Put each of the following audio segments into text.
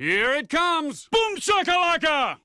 Here it comes! Boom shakalaka!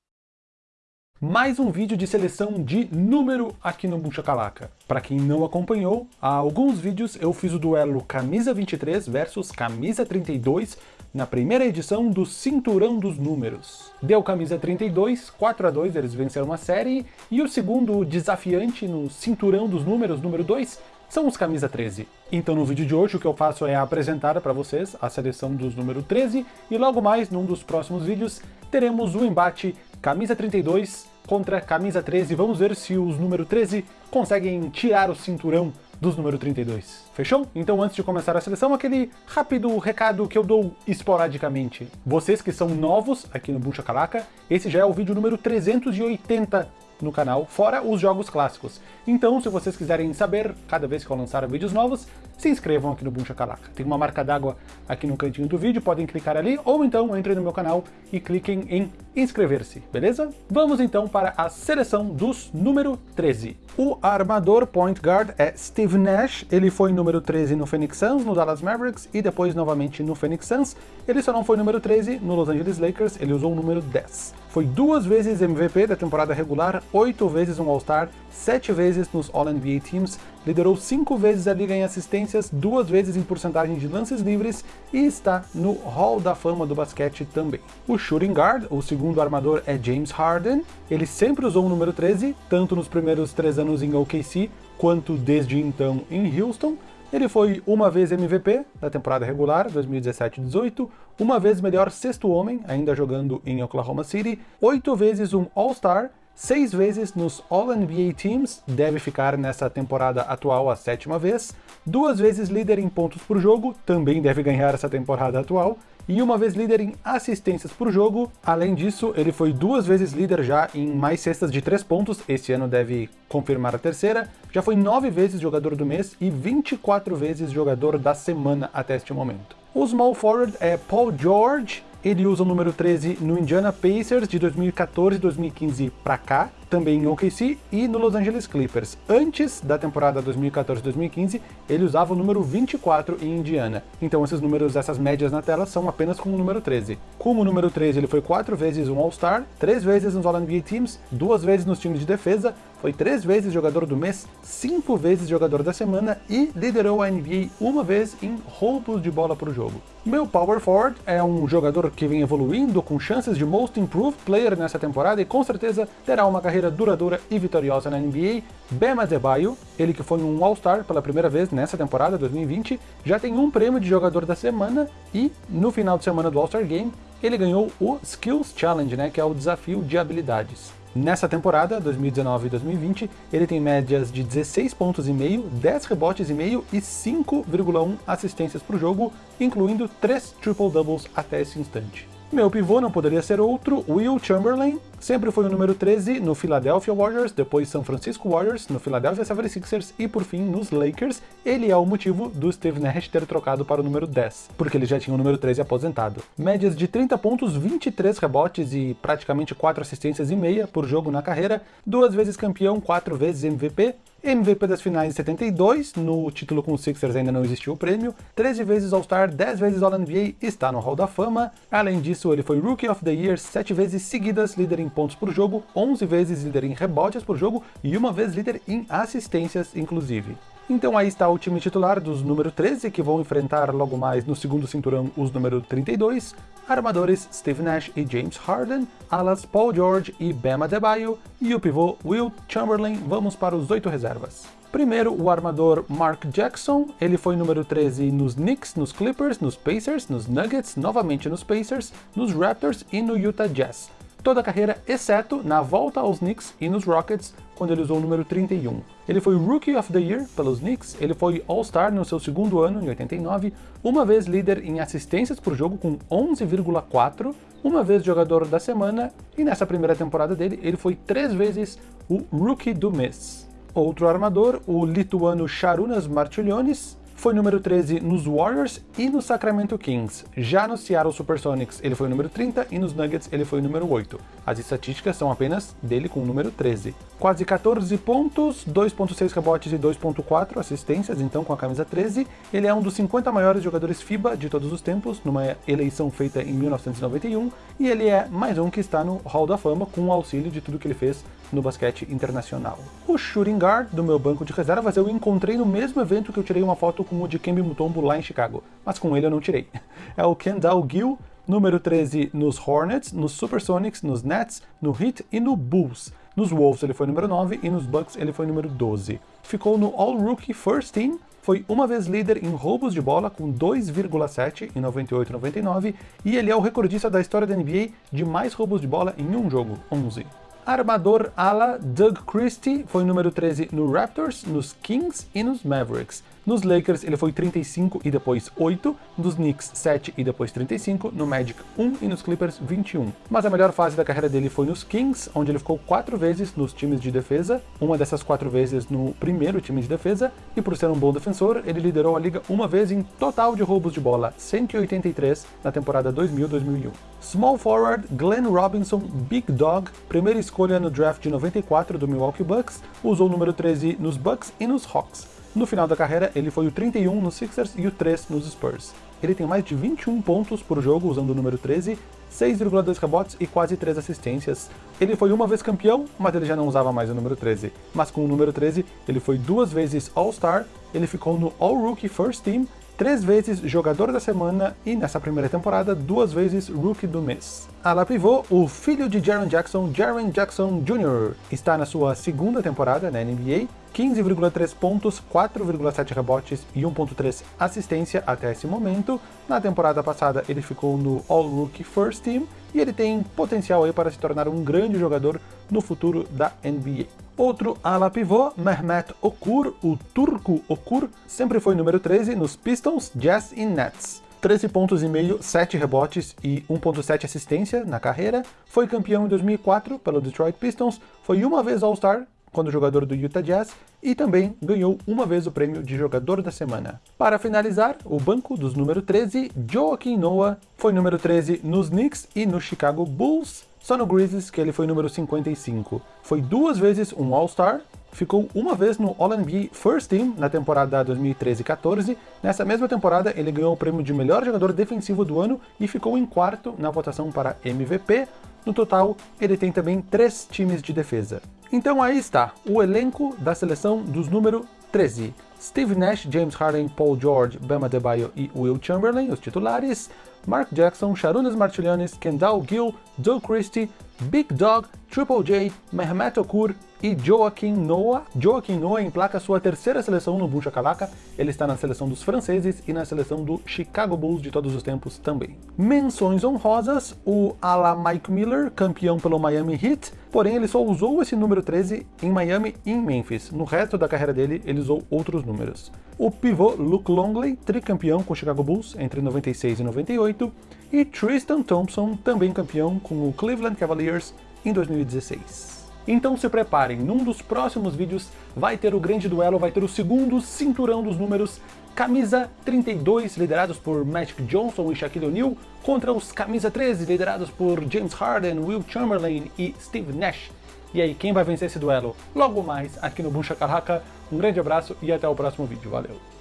Mais um vídeo de seleção de número aqui no Boom Shakalaka. Para quem não acompanhou, há alguns vídeos eu fiz o duelo Camisa 23 versus Camisa 32 na primeira edição do Cinturão dos Números. Deu Camisa 32, 4 a 2 eles venceram a série, e o segundo desafiante no Cinturão dos Números, número 2, são os camisa 13. Então no vídeo de hoje o que eu faço é apresentar para vocês a seleção dos número 13 e logo mais num dos próximos vídeos teremos o embate camisa 32 contra camisa 13. Vamos ver se os número 13 conseguem tirar o cinturão dos número 32. Fechou? Então antes de começar a seleção, aquele rápido recado que eu dou esporadicamente. Vocês que são novos aqui no Buncha Calaca, esse já é o vídeo número 380 no canal, fora os jogos clássicos. Então, se vocês quiserem saber, cada vez que eu lançar vídeos novos, se inscrevam aqui no Boom Shakalaka. Tem uma marca d'água aqui no cantinho do vídeo, podem clicar ali, ou então entrem no meu canal e cliquem em inscrever-se, beleza? Vamos então para a seleção dos número 13. O armador point guard é Steve Nash, ele foi número 13 no Phoenix Suns, no Dallas Mavericks e depois novamente no Phoenix Suns. Ele só não foi número 13 no Los Angeles Lakers, ele usou o número 10. Foi duas vezes MVP da temporada regular, oito vezes um All-Star, sete vezes nos All-NBA Teams, liderou cinco vezes a liga em assistências, duas vezes em porcentagem de lances livres e está no Hall da Fama do basquete também. O shooting guard, o segundo armador, é James Harden. Ele sempre usou o número 13, tanto nos primeiros três em OKC, quanto desde então em Houston. Ele foi uma vez MVP da temporada regular, 2017-18, uma vez melhor sexto homem, ainda jogando em Oklahoma City, oito vezes um All-Star, seis vezes nos All-NBA Teams, deve ficar nessa temporada atual a sétima vez, duas vezes líder em pontos por jogo, também deve ganhar essa temporada atual, e uma vez líder em assistências por jogo. Além disso, ele foi duas vezes líder já em mais cestas de três pontos, esse ano deve confirmar a terceira, já foi nove vezes jogador do mês e 24 vezes jogador da semana até este momento. O small forward é Paul George, ele usa o número 13 no Indiana Pacers de 2014 e 2015 para cá, também em OKC e no Los Angeles Clippers. Antes da temporada 2014-2015, ele usava o número 24 em Indiana. Então esses números, essas médias na tela, são apenas com o número 13. Como o número 13 ele foi quatro vezes um All-Star, três vezes nos All-NBA Teams, duas vezes nos times de defesa, foi três vezes jogador do mês, cinco vezes jogador da semana e liderou a NBA uma vez em roubos de bola por jogo. Meu Power Forward é um jogador que vem evoluindo com chances de Most Improved Player nessa temporada e com certeza terá uma carreira duradoura e vitoriosa na NBA. Bam Adebayo, ele que foi um All-Star pela primeira vez nessa temporada 2020, já tem um prêmio de jogador da semana e no final de semana do All-Star Game ele ganhou o Skills Challenge, né, que é o desafio de habilidades. Nessa temporada, 2019 e 2020, ele tem médias de 16 pontos e meio, 10 rebotes e meio e 5,1 assistências por jogo, incluindo 3 triple-doubles até esse instante. Meu pivô não poderia ser outro, Will Chamberlain, sempre foi o número 13 no Philadelphia Warriors, depois San Francisco Warriors, no Philadelphia 76ers e por fim nos Lakers. Ele é o motivo do Steve Nash ter trocado para o número 10, porque ele já tinha o número 13 aposentado. Médias de 30 pontos, 23 rebotes e praticamente 4 assistências e meia por jogo na carreira, duas vezes campeão, quatro vezes MVP, MVP das finais de 72, no título com os Sixers ainda não existiu o prêmio, 13 vezes All-Star, 10 vezes All-NBA, está no Hall da Fama. Além disso, ele foi Rookie of the Year 7 vezes seguidas, líder em pontos por jogo, 11 vezes líder em rebotes por jogo e uma vez líder em assistências, inclusive. Então aí está o time titular dos número 13, que vão enfrentar logo mais no segundo cinturão os número 32, armadores Steve Nash e James Harden, alas Paul George e Bam Adebayo, e o pivô Will Chamberlain, vamos para os oito reservas. Primeiro, o armador Mark Jackson, ele foi número 13 nos Knicks, nos Clippers, nos Pacers, nos Nuggets, novamente nos Pacers, nos Raptors e no Utah Jazz. Toda a carreira, exceto na volta aos Knicks e nos Rockets, quando ele usou o número 31. Ele foi Rookie of the Year pelos Knicks, ele foi All-Star no seu segundo ano, em 89, uma vez líder em assistências por jogo com 11,4, uma vez jogador da semana, e nessa primeira temporada dele, ele foi três vezes o Rookie do mês. Outro armador, o lituano Sharunas Marčiulionis, foi número 13 nos Warriors e no Sacramento Kings. Já no Seattle Supersonics ele foi o número 30 e nos Nuggets ele foi número 8. As estatísticas são apenas dele com o número 13. Quase 14 pontos, 2.6 rebotes e 2.4 assistências, então com a camisa 13. Ele é um dos 50 maiores jogadores FIBA de todos os tempos, numa eleição feita em 1991, e ele é mais um que está no Hall da Fama com o auxílio de tudo que ele fez no basquete internacional. O shooting guard do meu banco de reservas eu encontrei no mesmo evento que eu tirei uma foto com o de Kembe Mutombo lá em Chicago, mas com ele eu não tirei. É o Kendall Gill, número 13 nos Hornets, nos Supersonics, nos Nets, no Heat e no Bulls. Nos Wolves ele foi número 9 e nos Bucks ele foi número 12. Ficou no All-Rookie First Team, foi uma vez líder em roubos de bola com 2,7 em 98-99 e ele é o recordista da história da NBA de mais roubos de bola em um jogo, 11. Armador ala Doug Christie foi número 13 no Raptors, nos Kings e nos Mavericks. Nos Lakers ele foi 35 e depois 8, nos Knicks 7 e depois 35, no Magic 1 e nos Clippers 21. Mas a melhor fase da carreira dele foi nos Kings, onde ele ficou 4 vezes nos times de defesa, uma dessas 4 vezes no primeiro time de defesa, e por ser um bom defensor, ele liderou a liga uma vez em total de roubos de bola, 183 na temporada 2000-2001. Small forward Glenn Robinson Big Dog, primeira escolha no draft de 94 do Milwaukee Bucks, usou o número 13 nos Bucks e nos Hawks. No final da carreira, ele foi o 31 nos Sixers e o 3 nos Spurs. Ele tem mais de 21 pontos por jogo usando o número 13, 6,2 rebotes e quase 3 assistências. Ele foi uma vez campeão, mas ele já não usava mais o número 13. Mas com o número 13, ele foi duas vezes All-Star, ele ficou no All-Rookie First Team, três vezes Jogador da Semana e, nessa primeira temporada, duas vezes Rookie do Mês. Ala pivô, o filho de Jaron Jackson, Jaron Jackson Jr., está na sua segunda temporada na NBA, 15,3 pontos, 4,7 rebotes e 1,3 assistência até esse momento. Na temporada passada ele ficou no All-Rookie First Team e ele tem potencial aí para se tornar um grande jogador no futuro da NBA. Outro ala pivô, Mehmet Okur, o turco Okur, sempre foi número 13 nos Pistons, Jazz e Nets. 13 pontos e meio, 7 rebotes e 1.7 assistência na carreira, foi campeão em 2004 pelo Detroit Pistons, foi uma vez All-Star quando jogador do Utah Jazz e também ganhou uma vez o prêmio de jogador da semana. Para finalizar, o banco dos número 13, Joaquim Noah, foi número 13 nos Knicks e no Chicago Bulls, só no Grizzlies que ele foi número 55. Foi duas vezes um All-Star, ficou uma vez no All-NBA First Team na temporada 2013-14. Nessa mesma temporada, ele ganhou o prêmio de melhor jogador defensivo do ano e ficou em quarto na votação para MVP. No total, ele tem também três times de defesa. Então aí está, o elenco da seleção dos número 13. Steve Nash, James Harden, Paul George, Bama Debaio e Will Chamberlain, os titulares. Mark Jackson, Sharunas Martilianis, Kendall Gill, Joe Christie, Big Dog, Triple J, Mehmet Okur e Joaquim Noah. Joaquim Noah emplaca sua terceira seleção no Buncha Kalaka. Ele está na seleção dos franceses e na seleção do Chicago Bulls de todos os tempos também. Menções honrosas, o ala Mike Miller, campeão pelo Miami Heat, porém ele só usou esse número 13 em Miami e em Memphis. No resto da carreira dele, ele usou outros números. O pivô Luke Longley, tricampeão com o Chicago Bulls entre 96 e 98, e Tristan Thompson, também campeão com o Cleveland Cavaliers em 2016. Então se preparem, num dos próximos vídeos vai ter o grande duelo, vai ter o segundo cinturão dos números, camisa 32 liderados por Magic Johnson e Shaquille O'Neal contra os camisa 13 liderados por James Harden, Will Chamberlain e Steve Nash. E aí, quem vai vencer esse duelo? Logo mais aqui no Buncha Carraca. Um grande abraço e até o próximo vídeo. Valeu!